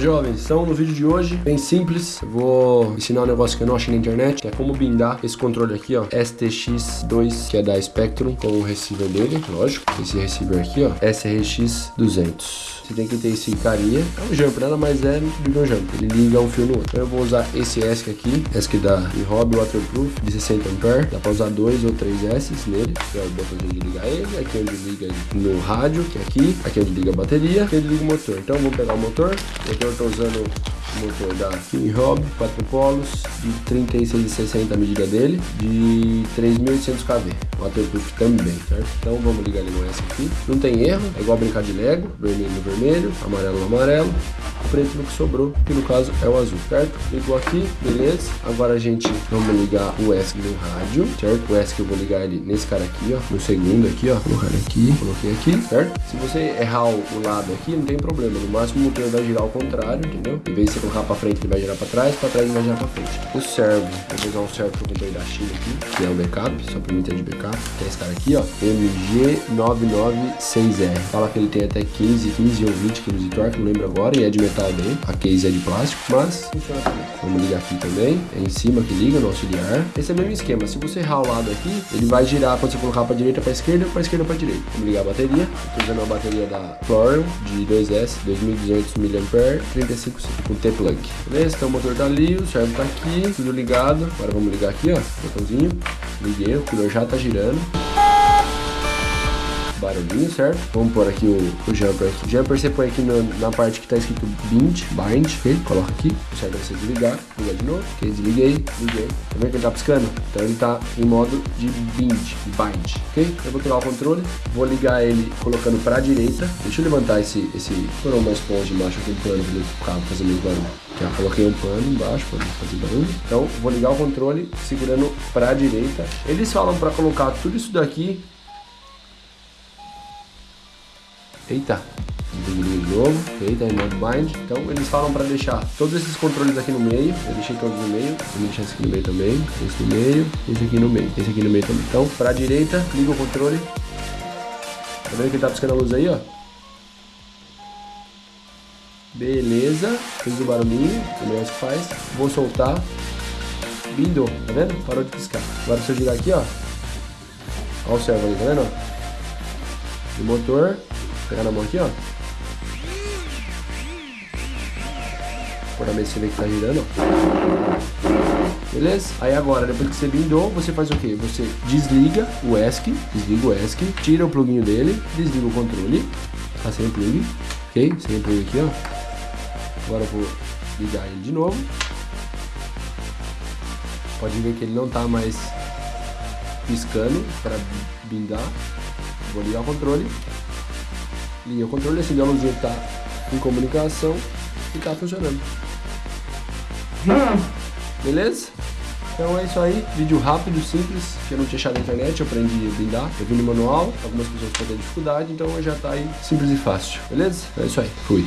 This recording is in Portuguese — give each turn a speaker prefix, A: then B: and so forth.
A: jovens, então no vídeo de hoje, bem simples, eu vou ensinar um negócio que eu não achei na internet, que é como bindar esse controle aqui, ó, STX2, que é da Spectrum, com o receiver dele, lógico, esse receiver aqui, ó, SRX200. Você tem que ter esse carinha. É um jumper, nada mais é do que um jumper. Ele liga um fio no outro. Então eu vou usar esse ESC aqui, ESC da Hobby Waterproof, de 60 A. Dá pra usar dois ou três S nele, que é o botãozinho de ligar ele. Aqui onde liga no rádio, que é aqui. Aqui onde liga a bateria, aqui onde liga o motor. Então vamos pegar o motor. Aqui eu tô usando motor da King Hobby, 4 polos, de 36,60 a medida dele, de 3.800 kV. Waterproof também, certo? Então vamos ligar ele no S aqui. Não tem erro, é igual brincar de Lego, vermelho no vermelho amarelo no amarelo, preto no que sobrou, que no caso é o azul, certo? Ligou aqui, beleza? Agora a gente vamos ligar o ESC no rádio, certo? O ESC eu vou ligar ele nesse cara aqui, ó, no segundo aqui, ó, colocar aqui, coloquei aqui, certo? Se você errar o, lado aqui, não tem problema, no máximo o motor vai girar ao contrário, entendeu? Em vez de você colocar pra frente, ele vai girar pra trás, pra trás ele vai girar pra frente. O servo, vou usar um servo que eu comprei da China aqui, que é o backup, só pra mim ter de backup, que é esse cara aqui, ó, MG996R. Fala que ele tem até 15, 15 ou 20 kg de torque, não lembro agora, e é de metal bem. A case é de plástico, mas funciona também. Vamos ligar aqui também. É em cima que liga no auxiliar. Esse é o mesmo esquema. Se você errar o lado aqui, ele vai girar quando você colocar para direita para esquerda, para esquerda para direita. Vamos ligar a bateria. Estou usando uma bateria da Florian de 2S, 2200 mAh, 35 com T-plug. Beleza? Então o motor tá ali, o servo tá aqui, tudo ligado. Agora vamos ligar aqui, ó, botãozinho. Liguei, o cooler já tá girando barulhinho, certo? Vamos pôr aqui o, o jumper aqui. Jumper você põe aqui no, na parte que tá escrito bind, bind, ok? Coloca aqui, certo você desligar, ligar de novo, ok? Desliguei, liguei. Tá vendo que ele tá piscando? Então ele tá em modo de bind, bind, ok? Eu vou tirar o controle, vou ligar ele colocando pra direita. Deixa eu levantar esse, esse, por uma esponja embaixo aqui do plano para o carro fazer meio barulho. Já coloquei um pano embaixo para fazer barulho. Então, vou ligar o controle segurando para a direita. Eles falam para colocar tudo isso daqui Eita, desligue de novo, eita, em modo bind. Então eles falam para deixar todos esses controles aqui no meio. Eu deixei todos no meio, vou deixar esse aqui no meio também, esse no meio, esse aqui no meio, esse aqui no meio também. Então, para a direita, liga o controle. Tá vendo que ele tá piscando a luz aí, ó? Beleza, fez o barulhinho, o meu faz. Vou soltar. Bindou, tá vendo? Parou de piscar. Agora se eu girar aqui, ó. Olha o servo ali, tá vendo? O motor pegar na mão aqui, ó. Por a mesa que tá girando. Beleza? Aí agora, depois que você bindou, você faz o que? Você desliga o ESC, desliga o ESC, tira o pluguinho dele, desliga o controle, tá sem plug, ok? Sem plug aqui, ó. Agora eu vou ligar ele de novo. Pode ver que ele não tá mais piscando para bindar. Vou ligar o controle linha. O controle a luzinha está em comunicação e está funcionando. Beleza? Então é isso aí, vídeo rápido, simples, que eu não tinha achado na internet, eu aprendi a blindar, eu vi no manual, algumas pessoas podem ter dificuldade, então já está aí simples e fácil, beleza? É isso aí, fui.